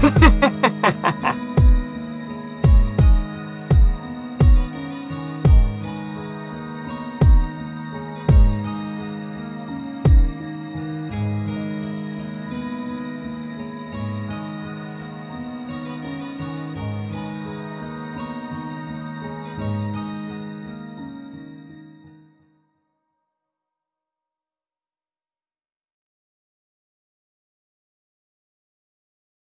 Ha ha ha!